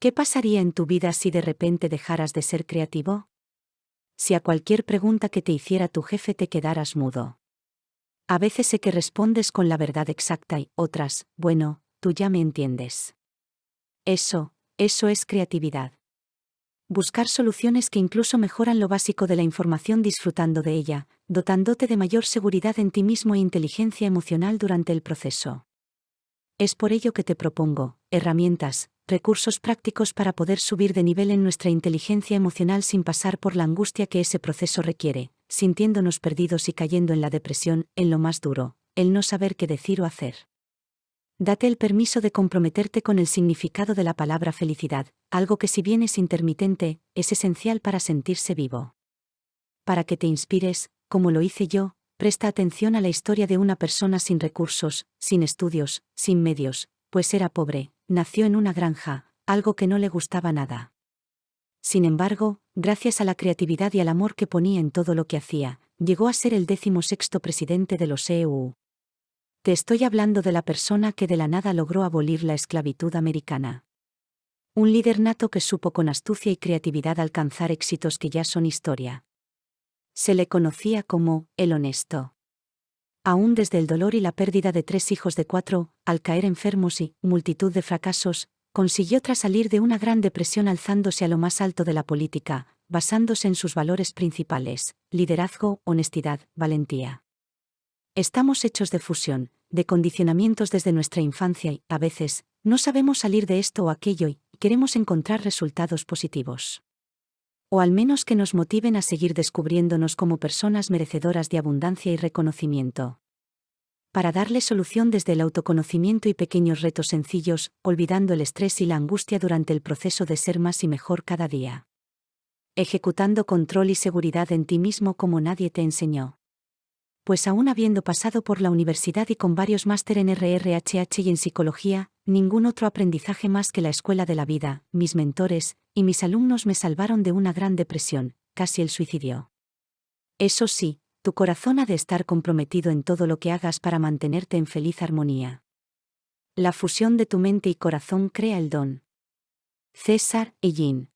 ¿Qué pasaría en tu vida si de repente dejaras de ser creativo? Si a cualquier pregunta que te hiciera tu jefe te quedaras mudo. A veces sé que respondes con la verdad exacta y otras, bueno, tú ya me entiendes. Eso, eso es creatividad. Buscar soluciones que incluso mejoran lo básico de la información disfrutando de ella, dotándote de mayor seguridad en ti mismo e inteligencia emocional durante el proceso. Es por ello que te propongo, herramientas, recursos prácticos para poder subir de nivel en nuestra inteligencia emocional sin pasar por la angustia que ese proceso requiere, sintiéndonos perdidos y cayendo en la depresión, en lo más duro, el no saber qué decir o hacer. Date el permiso de comprometerte con el significado de la palabra felicidad, algo que si bien es intermitente, es esencial para sentirse vivo. Para que te inspires, como lo hice yo, presta atención a la historia de una persona sin recursos, sin estudios, sin medios, pues era pobre, nació en una granja, algo que no le gustaba nada. Sin embargo, gracias a la creatividad y al amor que ponía en todo lo que hacía, llegó a ser el décimo sexto presidente de los EU. Te estoy hablando de la persona que de la nada logró abolir la esclavitud americana. Un líder nato que supo con astucia y creatividad alcanzar éxitos que ya son historia. Se le conocía como el honesto. Aún desde el dolor y la pérdida de tres hijos de cuatro, al caer enfermos y multitud de fracasos, consiguió tras salir de una gran depresión alzándose a lo más alto de la política, basándose en sus valores principales, liderazgo, honestidad, valentía. Estamos hechos de fusión, de condicionamientos desde nuestra infancia y, a veces, no sabemos salir de esto o aquello y queremos encontrar resultados positivos. O al menos que nos motiven a seguir descubriéndonos como personas merecedoras de abundancia y reconocimiento. Para darle solución desde el autoconocimiento y pequeños retos sencillos, olvidando el estrés y la angustia durante el proceso de ser más y mejor cada día. Ejecutando control y seguridad en ti mismo como nadie te enseñó pues aún habiendo pasado por la universidad y con varios máster en RRHH y en psicología, ningún otro aprendizaje más que la escuela de la vida, mis mentores y mis alumnos me salvaron de una gran depresión, casi el suicidio. Eso sí, tu corazón ha de estar comprometido en todo lo que hagas para mantenerte en feliz armonía. La fusión de tu mente y corazón crea el don. César Ellín